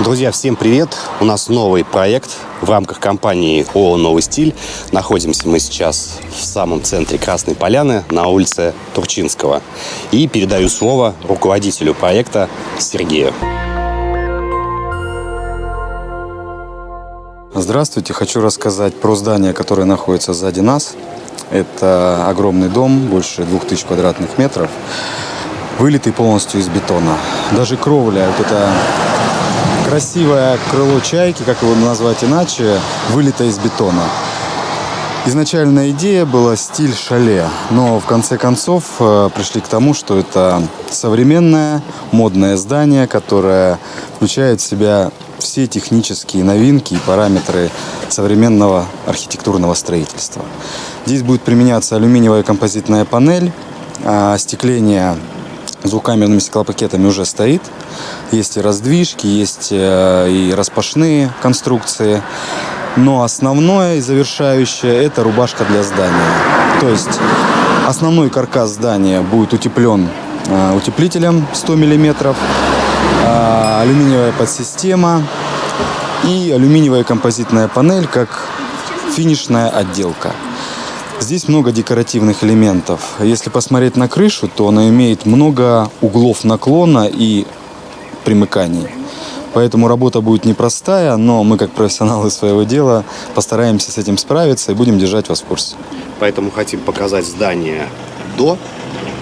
Друзья, всем привет! У нас новый проект в рамках компании ООО «Новый стиль». Находимся мы сейчас в самом центре Красной Поляны на улице Турчинского. И передаю слово руководителю проекта Сергею. Здравствуйте, хочу рассказать про здание, которое находится сзади нас. Это огромный дом, больше 2000 квадратных метров, вылитый полностью из бетона. Даже кровля, вот это красивое крыло чайки, как его назвать иначе, вылито из бетона. Изначальная идея была стиль шале, но в конце концов э, пришли к тому, что это современное модное здание, которое включает в себя все технические новинки и параметры современного архитектурного строительства. Здесь будет применяться алюминиевая композитная панель, а остекление двухкамерными стеклопакетами уже стоит. Есть и раздвижки, есть э, и распашные конструкции. Но основное и завершающее – это рубашка для здания. То есть основной каркас здания будет утеплен э, утеплителем 100 мм, э, алюминиевая подсистема и алюминиевая композитная панель как финишная отделка. Здесь много декоративных элементов. Если посмотреть на крышу, то она имеет много углов наклона и примыканий. Поэтому работа будет непростая, но мы, как профессионалы своего дела, постараемся с этим справиться и будем держать вас в курсе. Поэтому хотим показать здание до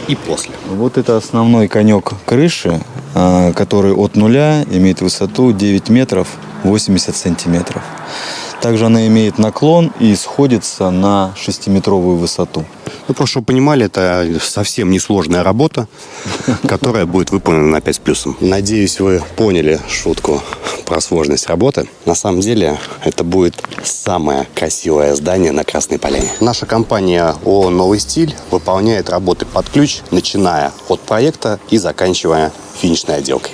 и после. Вот это основной конек крыши, а, который от нуля имеет высоту 9 метров 80 сантиметров. Также она имеет наклон и сходится на 6-метровую высоту. Ну, просто чтобы понимали, это совсем несложная работа, которая будет выполнена на 5 с плюсом. Надеюсь, вы поняли шутку про сложность работы. На самом деле, это будет самое красивое здание на Красной Поляне. Наша компания ООО «Новый стиль» выполняет работы под ключ, начиная от проекта и заканчивая финишной отделкой.